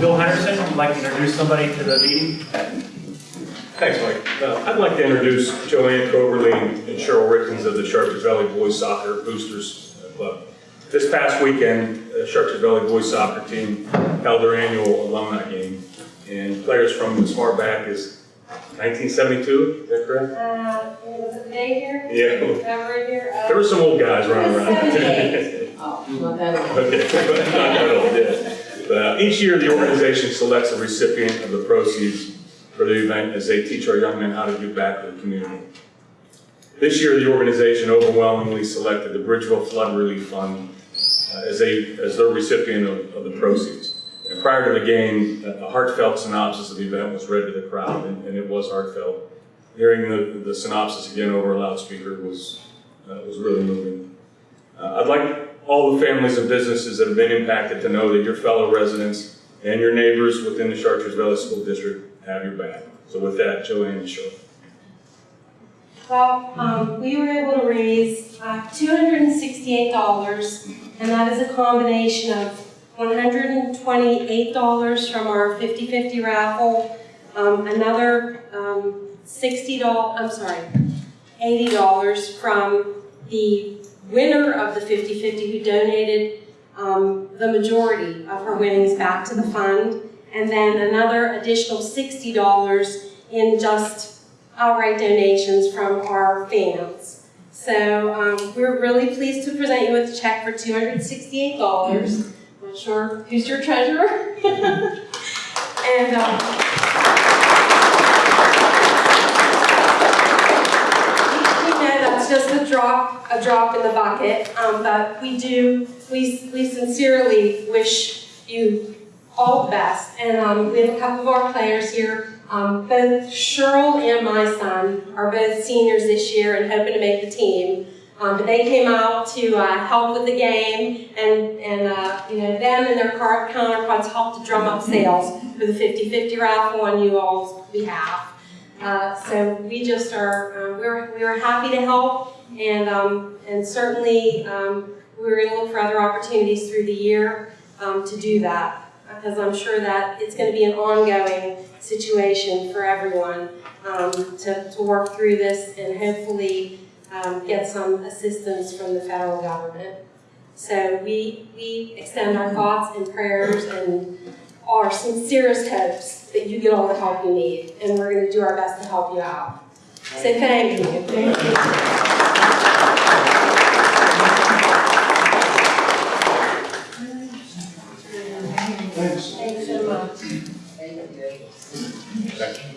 Bill Henderson, would like to introduce somebody to the meeting. Thanks, Mike. Uh, I'd like to introduce Joanne Coverly and Cheryl Rickens of the Chartiers Valley Boys Soccer Boosters Club. This past weekend, the Chartiers Valley Boys Soccer team held their annual alumni game, and players from as far back as 1972, is that correct? Uh, was it May here? Yeah. That right here? Uh, There were some old guys running around. Oh, not that old. Okay, but not that old, yeah. Uh, Each year, the organization selects a recipient of the proceeds for the event as they teach our young men how to give back to the community. This year, the organization overwhelmingly selected the Bridgeville Flood Relief Fund uh, as they, as their recipient of, of the proceeds. And prior to the game, a heartfelt synopsis of the event was read to the crowd, and, and it was heartfelt. Hearing the, the synopsis again over a loudspeaker was, uh, was really moving. Uh, I'd like all the families and businesses that have been impacted to know that your fellow residents and your neighbors within the Chartiers Valley School District have your back. So with that, Joanne and Cheryl. Well, um, we were able to raise, uh, two hundred and that is a combination of one hundred and twenty-eight dollars from our 50-50 raffle, um, another, um, $60, I'm sorry, eighty dollars from the winner of the 50-50 who donated, um, the majority of her winnings back to the fund, and then another additional sixty dollars in just outright donations from our fans. So um, we're really pleased to present you with a check for $268. Not sure who's your treasurer. and um, drop, a drop in the bucket, um, but we do, we, we sincerely wish you all the best. And um, we have a couple of our players here. Um, both Cheryl and my son are both seniors this year and hoping to make the team. Um, but they came out to uh, help with the game, and, and uh, you know them and their counterparts helped to drum up sales for the 50-50 raffle on you all's behalf. Uh, so we just are, uh, we're, we happy to help, and, um, and certainly um, we're going to look for other opportunities through the year um, to do that, because I'm sure that it's going to be an ongoing situation for everyone um, to, to work through this and hopefully um, get some assistance from the federal government. So we, we extend our thoughts and prayers and our sincerest hopes that you get all the help you need, and we're going to do our best to help you out. So thank you. Thank you. Thanks so much. Okay.